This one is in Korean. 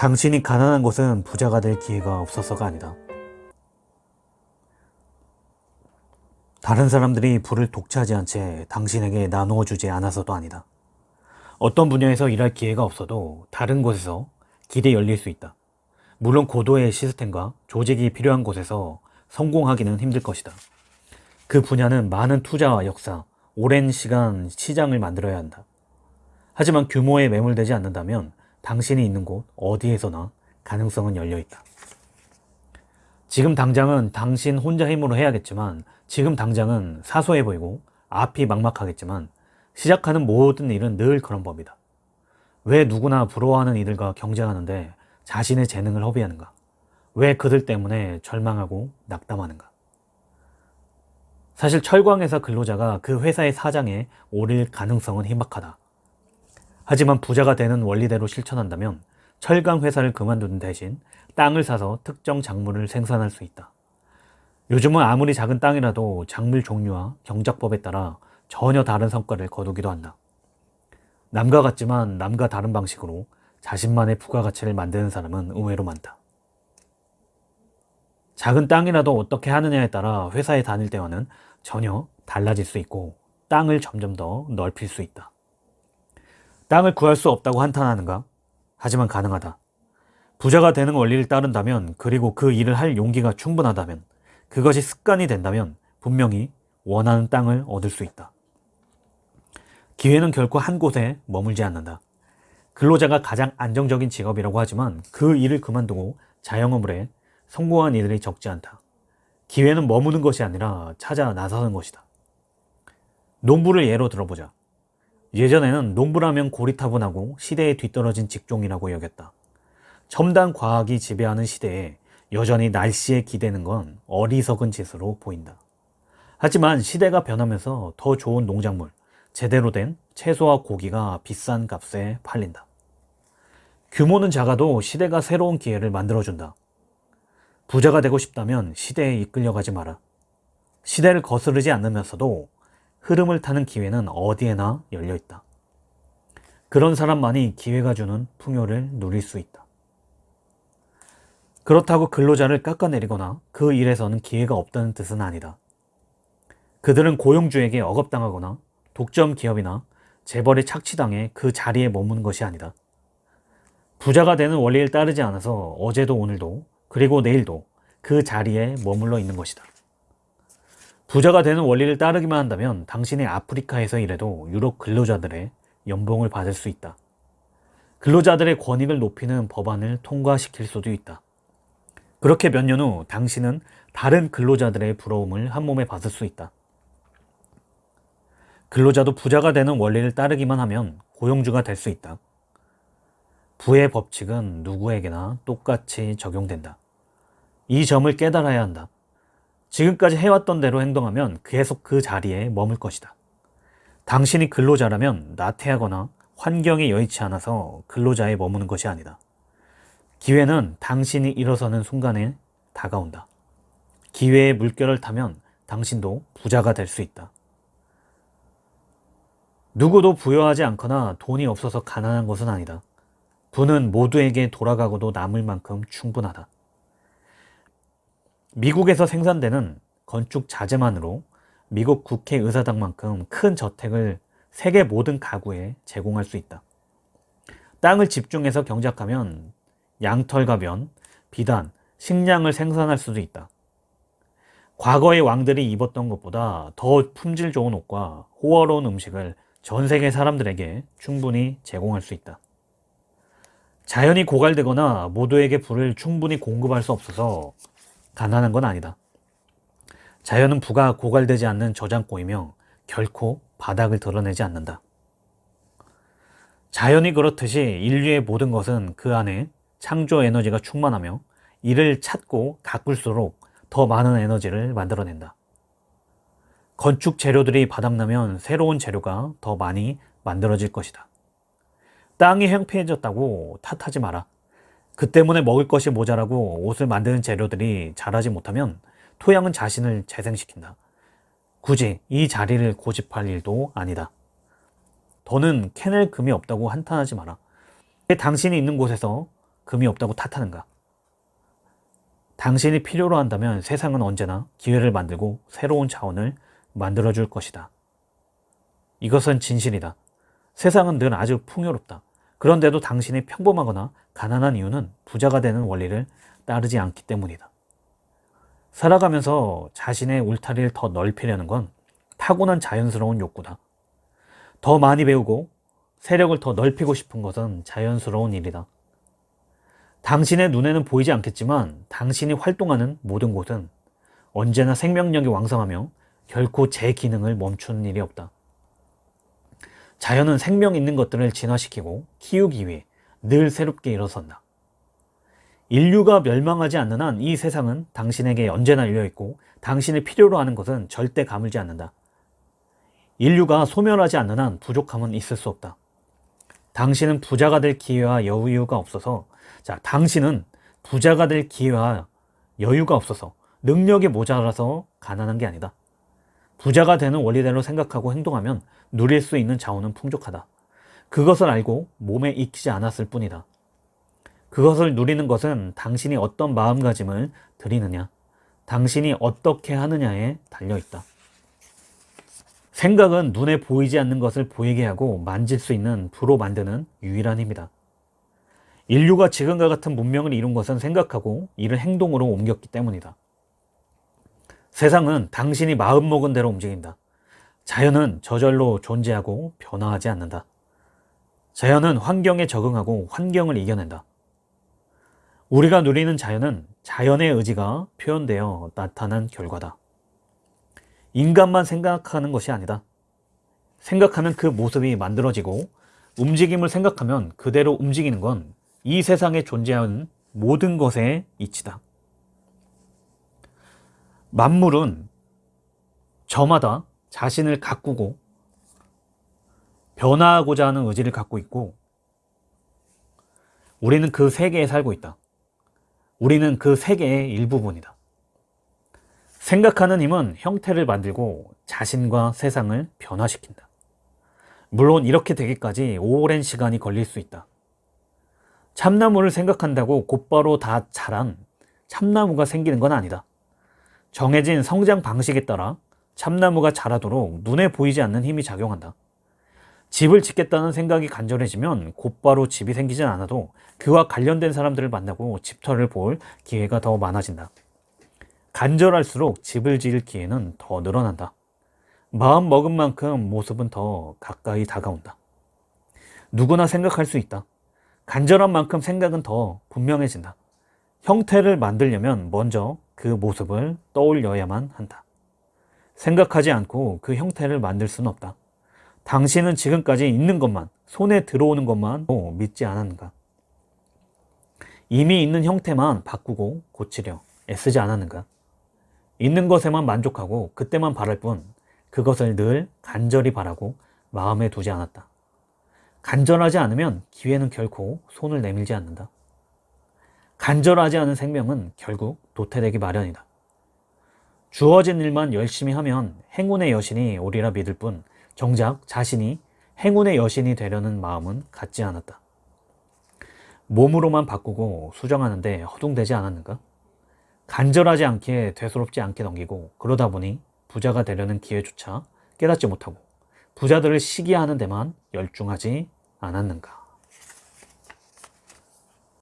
당신이 가난한 것은 부자가 될 기회가 없어서가 아니다. 다른 사람들이 부를 독차지 않은 채 당신에게 나누어 주지 않아서도 아니다. 어떤 분야에서 일할 기회가 없어도 다른 곳에서 길이 열릴 수 있다. 물론 고도의 시스템과 조직이 필요한 곳에서 성공하기는 힘들 것이다. 그 분야는 많은 투자와 역사, 오랜 시간 시장을 만들어야 한다. 하지만 규모에 매몰되지 않는다면 당신이 있는 곳 어디에서나 가능성은 열려 있다. 지금 당장은 당신 혼자 힘으로 해야겠지만 지금 당장은 사소해 보이고 앞이 막막하겠지만 시작하는 모든 일은 늘 그런 법이다. 왜 누구나 부러워하는 이들과 경쟁하는데 자신의 재능을 허비하는가? 왜 그들 때문에 절망하고 낙담하는가? 사실 철광회사 근로자가 그 회사의 사장에 오를 가능성은 희박하다. 하지만 부자가 되는 원리대로 실천한다면 철강 회사를 그만두는 대신 땅을 사서 특정 작물을 생산할 수 있다. 요즘은 아무리 작은 땅이라도 작물 종류와 경작법에 따라 전혀 다른 성과를 거두기도 한다. 남과 같지만 남과 다른 방식으로 자신만의 부가가치를 만드는 사람은 의외로 많다. 작은 땅이라도 어떻게 하느냐에 따라 회사에 다닐 때와는 전혀 달라질 수 있고 땅을 점점 더 넓힐 수 있다. 땅을 구할 수 없다고 한탄하는가? 하지만 가능하다. 부자가 되는 원리를 따른다면 그리고 그 일을 할 용기가 충분하다면 그것이 습관이 된다면 분명히 원하는 땅을 얻을 수 있다. 기회는 결코 한 곳에 머물지 않는다. 근로자가 가장 안정적인 직업이라고 하지만 그 일을 그만두고 자영업을 해 성공한 이들이 적지 않다. 기회는 머무는 것이 아니라 찾아 나서는 것이다. 농부를 예로 들어보자. 예전에는 농부라면 고리타분하고 시대에 뒤떨어진 직종이라고 여겼다. 첨단 과학이 지배하는 시대에 여전히 날씨에 기대는 건 어리석은 짓으로 보인다. 하지만 시대가 변하면서 더 좋은 농작물, 제대로 된 채소와 고기가 비싼 값에 팔린다. 규모는 작아도 시대가 새로운 기회를 만들어준다. 부자가 되고 싶다면 시대에 이끌려가지 마라. 시대를 거스르지 않으면서도 흐름을 타는 기회는 어디에나 열려 있다. 그런 사람만이 기회가 주는 풍요를 누릴 수 있다. 그렇다고 근로자를 깎아내리거나 그 일에서는 기회가 없다는 뜻은 아니다. 그들은 고용주에게 억압당하거나 독점 기업이나 재벌에 착취당해 그 자리에 머무는 것이 아니다. 부자가 되는 원리를 따르지 않아서 어제도 오늘도 그리고 내일도 그 자리에 머물러 있는 것이다. 부자가 되는 원리를 따르기만 한다면 당신이 아프리카에서 일해도 유럽 근로자들의 연봉을 받을 수 있다. 근로자들의 권익을 높이는 법안을 통과시킬 수도 있다. 그렇게 몇 년 후 당신은 다른 근로자들의 부러움을 한 몸에 받을 수 있다. 근로자도 부자가 되는 원리를 따르기만 하면 고용주가 될 수 있다. 부의 법칙은 누구에게나 똑같이 적용된다. 이 점을 깨달아야 한다. 지금까지 해왔던 대로 행동하면 계속 그 자리에 머물 것이다. 당신이 근로자라면 나태하거나 환경에 여의치 않아서 근로자에 머무는 것이 아니다. 기회는 당신이 일어서는 순간에 다가온다. 기회의 물결을 타면 당신도 부자가 될 수 있다. 누구도 부여하지 않거나 돈이 없어서 가난한 것은 아니다. 부는 모두에게 돌아가고도 남을 만큼 충분하다. 미국에서 생산되는 건축 자재만으로 미국 국회 의사당만큼 큰 저택을 세계 모든 가구에 제공할 수 있다. 땅을 집중해서 경작하면 양털과 면, 비단, 식량을 생산할 수도 있다. 과거의 왕들이 입었던 것보다 더 품질 좋은 옷과 호화로운 음식을 전 세계 사람들에게 충분히 제공할 수 있다. 자연이 고갈되거나 모두에게 불을 충분히 공급할 수 없어서 가난한 건 아니다. 자연은 부가 고갈되지 않는 저장고이며 결코 바닥을 드러내지 않는다. 자연이 그렇듯이 인류의 모든 것은 그 안에 창조 에너지가 충만하며 이를 찾고 가꿀수록 더 많은 에너지를 만들어낸다. 건축 재료들이 바닥나면 새로운 재료가 더 많이 만들어질 것이다. 땅이 행패해졌다고 탓하지 마라. 그 때문에 먹을 것이 모자라고 옷을 만드는 재료들이 자라지 못하면 토양은 자신을 재생시킨다. 굳이 이 자리를 고집할 일도 아니다. 더는 캐낼 금이 없다고 한탄하지 마라. 당신이 있는 곳에서 금이 없다고 탓하는가? 당신이 필요로 한다면 세상은 언제나 기회를 만들고 새로운 자원을 만들어줄 것이다. 이것은 진실이다. 세상은 늘 아주 풍요롭다. 그런데도 당신이 평범하거나 가난한 이유는 부자가 되는 원리를 따르지 않기 때문이다. 살아가면서 자신의 울타리를 더 넓히려는 건 타고난 자연스러운 욕구다. 더 많이 배우고 세력을 더 넓히고 싶은 것은 자연스러운 일이다. 당신의 눈에는 보이지 않겠지만 당신이 활동하는 모든 곳은 언제나 생명력이 왕성하며 결코 제 기능을 멈추는 일이 없다. 자연은 생명 있는 것들을 진화시키고 키우기 위해 늘 새롭게 일어선다. 인류가 멸망하지 않는 한 이 세상은 당신에게 언제나 열려있고 당신이 필요로 하는 것은 절대 가물지 않는다. 인류가 소멸하지 않는 한 부족함은 있을 수 없다. 당신은 부자가 될 기회와 여유가 없어서 자 당신은 부자가 될 기회와 여유가 없어서 능력이 모자라서 가난한 게 아니다. 부자가 되는 원리대로 생각하고 행동하면 누릴 수 있는 자원은 풍족하다. 그것을 알고 몸에 익히지 않았을 뿐이다. 그것을 누리는 것은 당신이 어떤 마음가짐을 들이느냐, 당신이 어떻게 하느냐에 달려있다. 생각은 눈에 보이지 않는 것을 보이게 하고 만질 수 있는 부로 만드는 유일한 힘이다. 인류가 지금과 같은 문명을 이룬 것은 생각하고 이를 행동으로 옮겼기 때문이다. 세상은 당신이 마음먹은 대로 움직인다. 자연은 저절로 존재하고 변화하지 않는다. 자연은 환경에 적응하고 환경을 이겨낸다. 우리가 누리는 자연은 자연의 의지가 표현되어 나타난 결과다. 인간만 생각하는 것이 아니다. 생각하면 그 모습이 만들어지고 움직임을 생각하면 그대로 움직이는 건 이 세상에 존재하는 모든 것의 이치다. 만물은 저마다 자신을 가꾸고 변화하고자 하는 의지를 갖고 있고 우리는 그 세계에 살고 있다. 우리는 그 세계의 일부분이다. 생각하는 힘은 형태를 만들고 자신과 세상을 변화시킨다. 물론 이렇게 되기까지 오랜 시간이 걸릴 수 있다. 참나무를 생각한다고 곧바로 다 자란 참나무가 생기는 건 아니다. 정해진 성장 방식에 따라 참나무가 자라도록 눈에 보이지 않는 힘이 작용한다. 집을 짓겠다는 생각이 간절해지면 곧바로 집이 생기진 않아도 그와 관련된 사람들을 만나고 집터를 볼 기회가 더 많아진다. 간절할수록 집을 지을 기회는 더 늘어난다. 마음 먹은 만큼 모습은 더 가까이 다가온다. 누구나 생각할 수 있다. 간절한 만큼 생각은 더 분명해진다. 형태를 만들려면 먼저 그 모습을 떠올려야만 한다. 생각하지 않고 그 형태를 만들 수는 없다. 당신은 지금까지 있는 것만, 손에 들어오는 것만 믿지 않았는가? 이미 있는 형태만 바꾸고 고치려 애쓰지 않았는가? 있는 것에만 만족하고 그때만 바랄 뿐 그것을 늘 간절히 바라고 마음에 두지 않았다. 간절하지 않으면 기회는 결코 손을 내밀지 않는다. 간절하지 않은 생명은 결국 도태되기 마련이다. 주어진 일만 열심히 하면 행운의 여신이 오리라 믿을 뿐 정작 자신이 행운의 여신이 되려는 마음은 갖지 않았다. 몸으로만 바꾸고 수정하는데 허둥대지 않았는가? 간절하지 않게 되소롭지 않게 넘기고 그러다 보니 부자가 되려는 기회조차 깨닫지 못하고 부자들을 시기하는 데만 열중하지 않았는가?